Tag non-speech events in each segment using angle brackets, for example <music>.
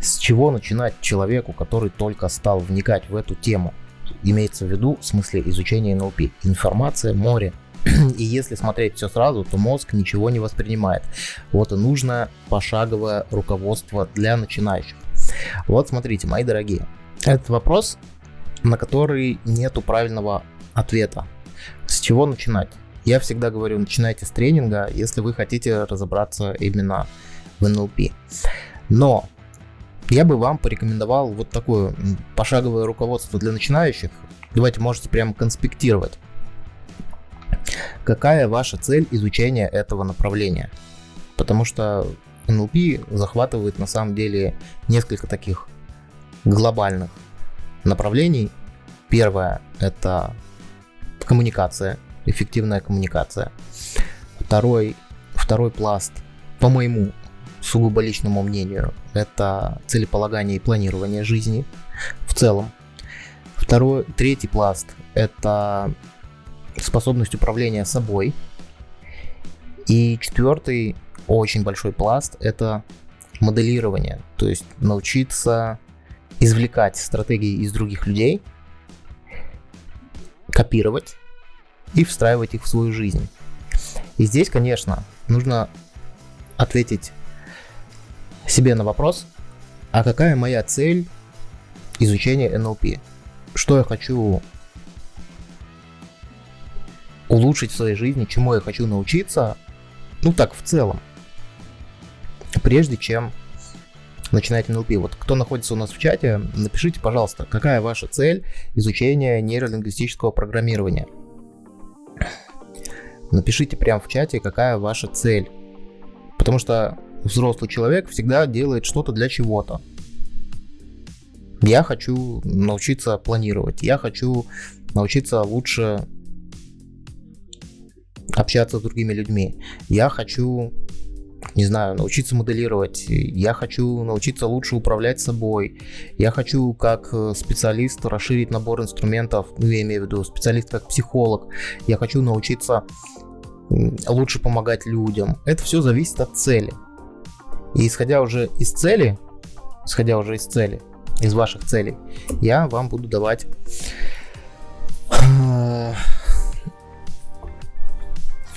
С чего начинать человеку, который только стал вникать в эту тему? Имеется в виду в смысле изучения НЛП. Информация, море. <clears throat> И если смотреть все сразу, то мозг ничего не воспринимает. Вот и нужно пошаговое руководство для начинающих. Вот смотрите, мои дорогие. Этот вопрос, на который нету правильного ответа. С чего начинать? Я всегда говорю, начинайте с тренинга, если вы хотите разобраться именно в NLP. Но я бы вам порекомендовал вот такое пошаговое руководство для начинающих. Давайте можете прямо конспектировать. Какая ваша цель изучения этого направления? Потому что NLP захватывает на самом деле несколько таких глобальных направлений. Первое – это коммуникация, эффективная коммуникация. Второй, второй пласт, по моему сугубо личному мнению, это целеполагание и планирование жизни в целом. Второй, третий пласт – это способность управления собой. И четвертый, очень большой пласт – это моделирование, то есть научиться извлекать стратегии из других людей, копировать и встраивать их в свою жизнь. И здесь, конечно, нужно ответить себе на вопрос, а какая моя цель изучения НЛП? Что я хочу улучшить в своей жизни, чему я хочу научиться, ну так в целом, прежде чем начинать НЛП. Вот кто находится у нас в чате, напишите, пожалуйста, какая ваша цель изучения нейролингвистического программирования. Напишите прямо в чате, какая ваша цель. Потому что взрослый человек всегда делает что-то для чего-то. Я хочу научиться планировать, я хочу научиться лучше общаться с другими людьми, я хочу, не знаю, научиться моделировать, я хочу научиться лучше управлять собой, я хочу как э, специалист расширить набор инструментов, ну я имею в виду специалист как психолог, я хочу научиться лучше помогать людям. Это все зависит от цели. И исходя уже из цели, исходя уже из цели, из ваших целей, я вам буду давать э,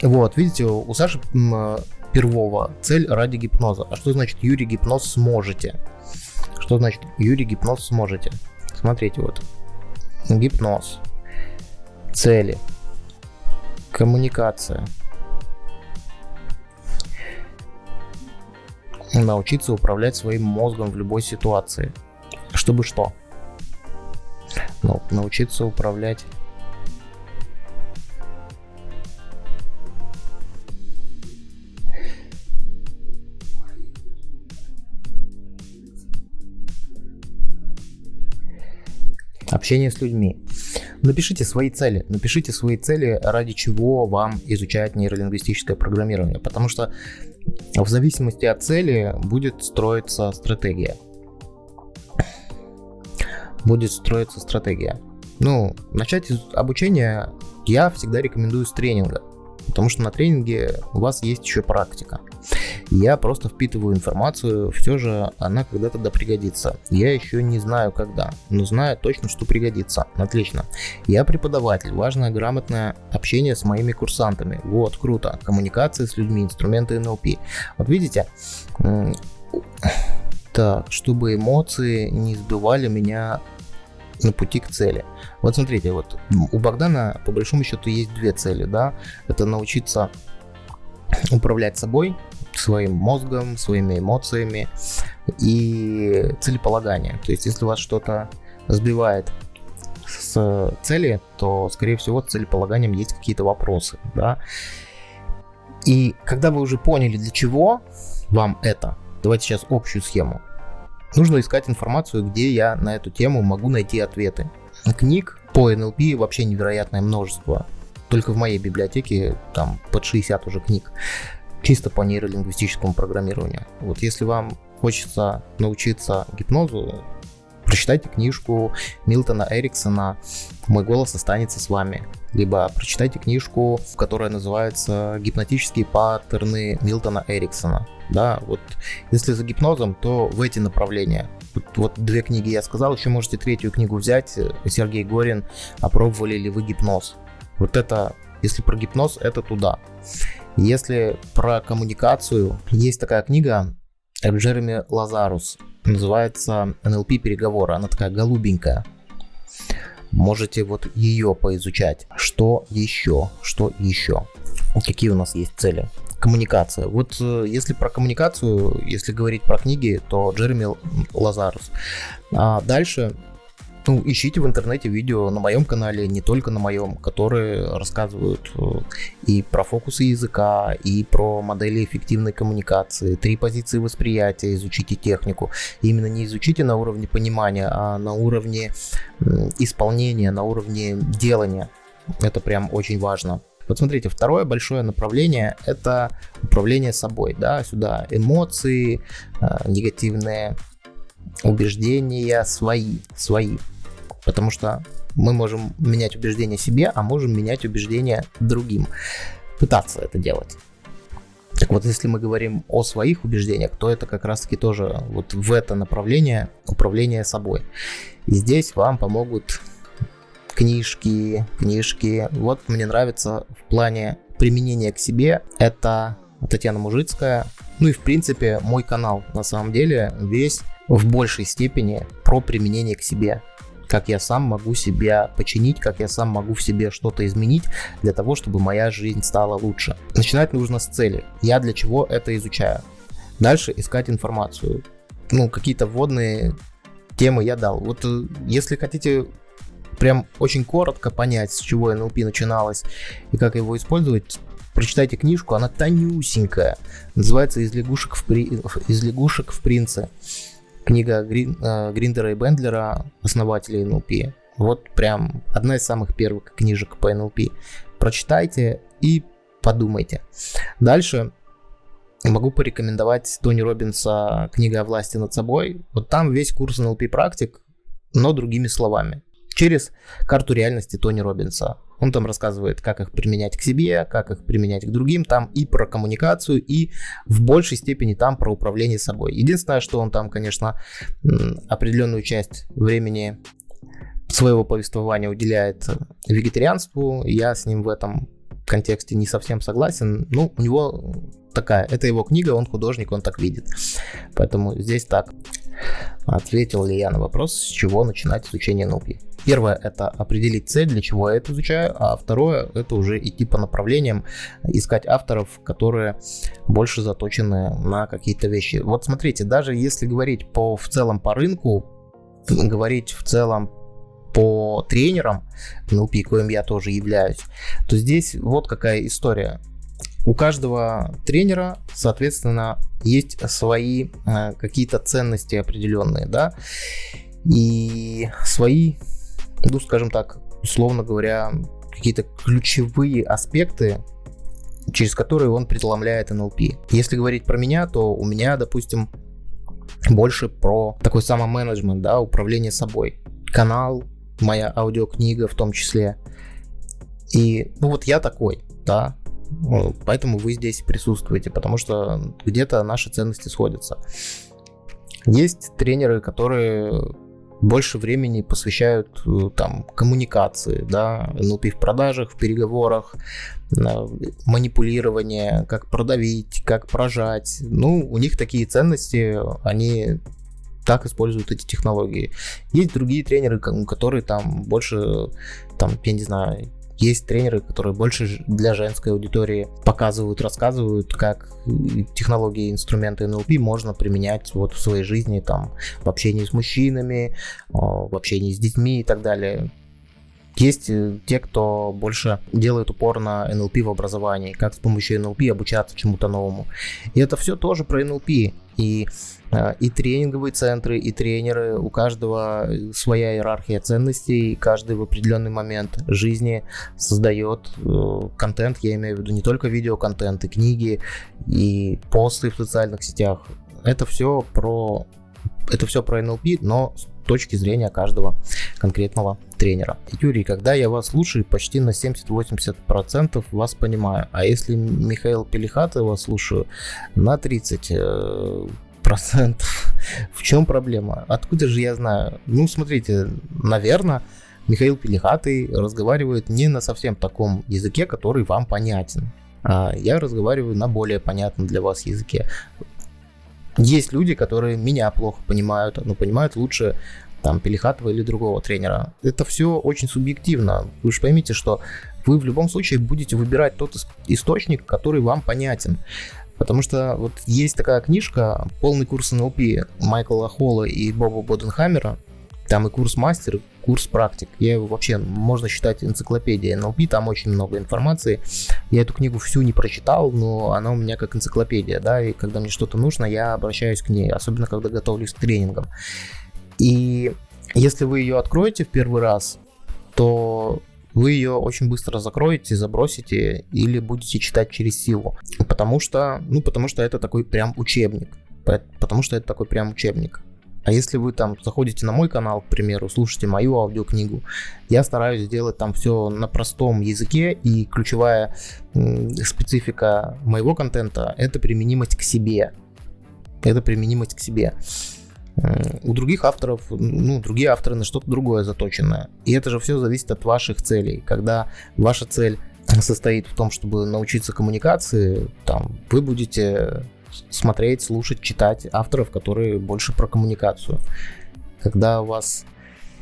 вот, видите, у Саши Первого цель ради гипноза. А что значит Юрий гипноз сможете? Что значит Юрий гипноз сможете? Смотрите, вот. Гипноз. Цели. Коммуникация. Научиться управлять своим мозгом в любой ситуации. Чтобы что? Ну, научиться управлять общение с людьми. Напишите свои цели, напишите свои цели, ради чего вам изучать нейролингвистическое программирование, потому что в зависимости от цели будет строиться стратегия. Будет строиться стратегия. Ну, начать обучение я всегда рекомендую с тренинга. Потому что на тренинге у вас есть еще практика. Я просто впитываю информацию, все же она когда-то да пригодится. Я еще не знаю когда, но знаю точно, что пригодится. Отлично. Я преподаватель, важное грамотное общение с моими курсантами. Вот, круто. Коммуникация с людьми, инструменты НЛП. Вот видите, так, чтобы эмоции не сбивали меня на пути к цели. Вот смотрите, вот у Богдана по большому счету есть две цели, да, это научиться управлять собой, своим мозгом, своими эмоциями и целеполагание. То есть, если вас что-то сбивает с цели, то, скорее всего, с целеполаганием есть какие-то вопросы, да. И когда вы уже поняли, для чего вам это, давайте сейчас общую схему. Нужно искать информацию, где я на эту тему могу найти ответы. Книг по NLP вообще невероятное множество. Только в моей библиотеке там под 60 уже книг. Чисто по нейролингвистическому программированию. Вот если вам хочется научиться гипнозу, Прочитайте книжку Милтона Эриксона «Мой голос останется с вами». Либо прочитайте книжку, которая называется «Гипнотические паттерны Милтона Эриксона». Да, вот если за гипнозом, то в эти направления. Вот, вот две книги я сказал, еще можете третью книгу взять. Сергей Горин «Опробовали ли вы гипноз?» Вот это, если про гипноз, это туда. Если про коммуникацию, есть такая книга Джереми Лазарус называется NLP переговоры. Она такая голубенькая. Можете вот ее поизучать. Что еще? Что еще? Какие у нас есть цели? Коммуникация. Вот э, если про коммуникацию, если говорить про книги, то Джереми Лазарус. А дальше ну, ищите в интернете видео на моем канале, не только на моем, которые рассказывают э, и про фокусы языка, и про модели эффективной коммуникации, три позиции восприятия, изучите технику. Именно не изучите на уровне понимания, а на уровне исполнения, на уровне делания. Это прям очень важно. Вот смотрите, второе большое направление – это управление собой. Да? Сюда эмоции, э, негативные убеждения свои, свои. Потому что мы можем менять убеждения себе, а можем менять убеждения другим. Пытаться это делать. Так вот, если мы говорим о своих убеждениях, то это как раз таки тоже вот в это направление управления собой. И здесь вам помогут книжки, книжки. Вот мне нравится в плане применения к себе, это Татьяна Мужицкая. Ну и в принципе мой канал на самом деле весь в большей степени про применение к себе как я сам могу себя починить, как я сам могу в себе что-то изменить для того, чтобы моя жизнь стала лучше. Начинать нужно с цели. Я для чего это изучаю. Дальше искать информацию. Ну, какие-то вводные темы я дал. Вот э, если хотите прям очень коротко понять, с чего НЛП начиналось и как его использовать, прочитайте книжку, она тонюсенькая, называется «Из лягушек в, при... Из лягушек в принце» книга э, Гриндера и Бендлера, основателей NLP. Вот прям одна из самых первых книжек по NLP. Прочитайте и подумайте. Дальше могу порекомендовать Тони Робинса «Книга о власти над собой». Вот там весь курс NLP практик, но другими словами. Через карту реальности Тони Робинса. Он там рассказывает, как их применять к себе, как их применять к другим, там и про коммуникацию, и в большей степени там про управление собой. Единственное, что он там, конечно, определенную часть времени своего повествования уделяет вегетарианству. Я с ним в этом контексте не совсем согласен. Ну, у него такая, это его книга, он художник, он так видит. Поэтому здесь так. Ответил ли я на вопрос, с чего начинать изучение NLP? Первое – это определить цель, для чего я это изучаю, а второе – это уже идти по направлениям, искать авторов, которые больше заточены на какие-то вещи. Вот смотрите, даже если говорить по, в целом по рынку, говорить в целом по тренерам, NLP, коим я тоже являюсь, то здесь вот какая история. У каждого тренера, соответственно, есть свои э, какие-то ценности определенные, да, и свои ну, скажем так, условно говоря, какие-то ключевые аспекты, через которые он преломляет NLP. Если говорить про меня, то у меня, допустим, больше про такой самоменеджмент, да, управление собой. Канал, моя аудиокнига в том числе. И, ну вот я такой, да, поэтому вы здесь присутствуете, потому что где-то наши ценности сходятся. Есть тренеры, которые больше времени посвящают э, там коммуникации, да, NLP в продажах, в переговорах, манипулирование, как продавить, как прожать. Ну, у них такие ценности, они так используют эти технологии. Есть другие тренеры, которые там больше, там, я не знаю, есть тренеры, которые больше для женской аудитории показывают, рассказывают, как технологии, инструменты NLP можно применять вот в своей жизни, там, в общении с мужчинами, в общении с детьми и так далее. Есть э, те, кто больше делает упор на NLP в образовании, как с помощью NLP обучаться чему-то новому. И это все тоже про NLP. И, э, и тренинговые центры, и тренеры, у каждого своя иерархия ценностей, каждый в определенный момент жизни создает э, контент, я имею в виду не только видеоконтент, и книги, и посты в социальных сетях. Это все про это все про NLP, но точки зрения каждого конкретного тренера. Юрий, когда я вас слушаю, почти на 70-80% вас понимаю. А если Михаил Пелихатова слушаю, на 30 э, процентов. В чем проблема? Откуда же я знаю? Ну, смотрите, наверное, Михаил Пелихатый разговаривает не на совсем таком языке, который вам понятен. А я разговариваю на более понятном для вас языке. Есть люди, которые меня плохо понимают, но понимают лучше там Пелихатова или другого тренера. Это все очень субъективно. Вы же поймите, что вы в любом случае будете выбирать тот источник, который вам понятен. Потому что вот есть такая книжка «Полный курс НЛП» Майкла Холла и Боба Боденхаммера. Там и курс мастер, курс практик. Я его вообще, можно считать энциклопедией НЛП, там очень много информации. Я эту книгу всю не прочитал, но она у меня как энциклопедия, да, и когда мне что-то нужно, я обращаюсь к ней, особенно когда готовлюсь к тренингам. И если вы ее откроете в первый раз, то вы ее очень быстро закроете, забросите или будете читать через силу. Потому что, ну, потому что это такой прям учебник. Потому что это такой прям учебник. А если вы там заходите на мой канал, к примеру, слушаете мою аудиокнигу, я стараюсь сделать там все на простом языке, и ключевая специфика моего контента – это применимость к себе. Это применимость к себе. У других авторов, ну, другие авторы на что-то другое заточены. И это же все зависит от ваших целей. Когда ваша цель состоит в том, чтобы научиться коммуникации, там, вы будете смотреть, слушать, читать авторов, которые больше про коммуникацию. Когда у вас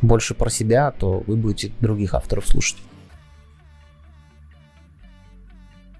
больше про себя, то вы будете других авторов слушать.